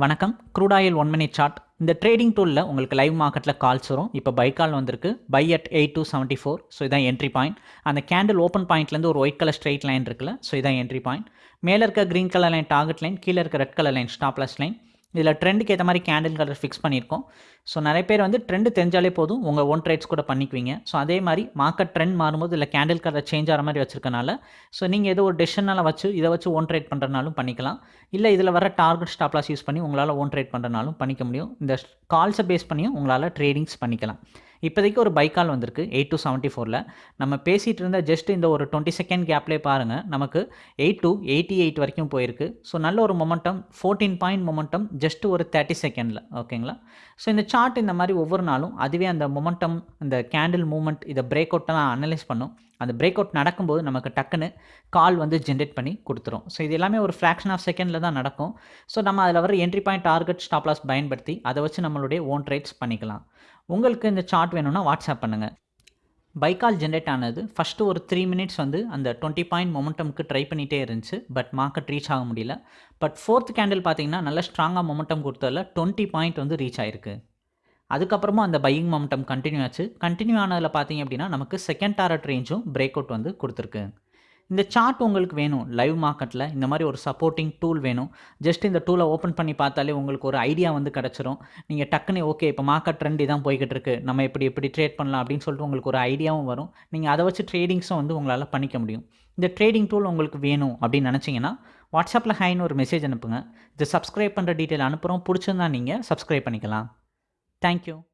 வணக்கம். Crude oil one minute chart இந்த trading டூலில் உங்களுக்கு லைவ் மார்க்கெட்டில் கால்ஸ் வரும். இப்போ பை கால் வந்திருக்கு. Buy at eight two seventy four so இதான் என்ட்ரி பாயிண்ட் அந்த கேண்டில் ஓப்பன் பாயிண்ட்லேருந்து ஒரு ஒயிட் கலர் ஸ்ட்ரெயிட் லைன் இருக்குல்ல ஸோ இதான் என்ட்ரி பாயிண்ட் மேலே இருக்க green colour line target line கீழே இருக்க red colour line stop loss line இதில் ட்ரெண்டுக்கு ஏற்ற மாதிரி கேண்டில் கலர் ஃபிக்ஸ் பண்ணியிருக்கோம். ஸோ நிறைய பேர் வந்து ட்ரெண்டு தெரிஞ்சாலே போதும் உங்கள் ஓன் ட்ரேட்ஸ் கூட பண்ணிக்குவீங்க. ஸோ அதே மாதிரி மார்க்கெட் ட்ரெண்ட் மாறும்போது இல்லை கேண்டில் கலர் சேஞ்ச் ஆகிற மாதிரி வச்சிருக்கனால ஸோ நீங்கள் ஏதோ ஒரு டெசிஷனால் வச்சு இதை வச்சு ஒன் ட்ரேட் பண்ணுறனாலும் பண்ணிக்கலாம். இல்லை இதில் வர டார்கெட் ஸ்டாப்லாஸ் யூஸ் பண்ணி உங்களால் ஓன் ட்ரேட் பண்ணுறனாலும் பண்ணிக்க முடியும். இந்த கால்ஸை பேஸ் பண்ணியும் உங்களால் ட்ரேடிங்ஸ் பண்ணிக்கலாம். இப்போதைக்கு ஒரு பை கால் வந்திருக்கு எயிட் டு செவன்ட்டி ஃபோரில் நம்ம பேசிகிட்டு இருந்த ஜஸ்ட் இந்த ஒரு டுவெண்ட்டி செகண்ட் கேப்லேயே பாருங்கள் நமக்கு எயிட் டு எயிட்டி எயிட் வரைக்கும் போயிருக்கு. ஸோ நல்ல ஒரு momentum fourteen point momentum just ஒரு தேர்ட்டி செகண்டில் ஓகேங்களா ஸோ இந்த சார்ட் இந்த மாதிரி ஒவ்வொரு நாளும் அதுவே அந்த மொமெண்டம் இந்த கேண்டில் மூமெண்ட் இதை பிரேக் அவுட்டெல்லாம் அனலைஸ் பண்ணும். அந்த பிரேக் அவுட் நடக்கும்போது நமக்கு டக்குன்னு கால் வந்து ஜென்ரேட் பண்ணி கொடுத்துரும். ஸோ இது எல்லாமே ஒரு ஃப்ராக்ஷன் ஆஃப் செகண்டில் தான் நடக்கும். ஸோ நம்ம அதில் வர என்ட்ரி பாயிண்ட் டார்கெட் ஸ்டாப்லாஸ் பயன்படுத்தி அதை வச்சு நம்மளுடைய ஓன் ட்ரேட்ஸ் பண்ணிக்கலாம். உங்களுக்கு இந்த சார்ட் வேணும்னா வாட்ஸ்அப் பண்ணுங்கள் பைக்கால் ஜென்ரேட் ஆனது ஃபஸ்ட்டு ஒரு த்ரீ மினிட்ஸ் வந்து அந்த டுவெண்ட்டி பாயிண்ட் மொமெண்டம்க்கு ட்ரை பண்ணிகிட்டே இருந்துச்சு பட் மார்க்கெட் ரீச் ஆக முடியல. பட் ஃபோர்த் கேண்டில் பார்த்தீங்கன்னா நல்ல ஸ்ட்ராங்காக மொமெண்டம் கொடுத்ததில் டுவெண்ட்டி பாயிண்ட் வந்து ரீச் ஆயிருக்கு. அதுக்கப்புறமா அந்த பையிங் மொமெண்டம் கண்டினியூ ஆச்சு. கண்டினியூ ஆனதில் பார்த்தீங்க அப்படின்னா நமக்கு செகண்ட் டாரட் ரேஞ்சும் பிரேக் அவுட் வந்து கொடுத்துருக்கு. இந்த சார்ட் உங்களுக்கு வேணும். லைவ் மார்க்கெட்டில் இந்த மாதிரி ஒரு சப்போர்ட்டிங் டூல் வேணும். ஜஸ்ட் இந்த டூலை ஓப்பன் பண்ணி பார்த்தாலே உங்களுக்கு ஒரு ஐடியா வந்து கிடச்சிரும். நீங்கள் டக்குன்னு ஓகே இப்போ மார்க்கெட் ட்ரெண்ட் தான் போய்கிட்டு இருக்கு. நம்ம எப்படி எப்படி ட்ரேட் பண்ணலாம் அப்படின்னு சொல்லிட்டு உங்களுக்கு ஒரு ஐடியாவும் வரும். நீங்கள் அதை வச்சு ட்ரேடிங்ஸும் வந்து உங்களால் பண்ணிக்க முடியும். இந்த ட்ரேடிங் டூல் உங்களுக்கு வேணும் அப்படின்னு நினச்சிங்கன்னா வாட்ஸ்அப்பில் ஹைன்னு ஒரு மெசேஜ் அனுப்புங்க. இது சப்ஸ்கிரைப் பண்ணுற டீட்டெயில் அனுப்புகிறோம் பிடிச்சிருந்தா நீங்கள் சப்ஸ்கிரைப் பண்ணிக்கலாம். தேங்க்யூ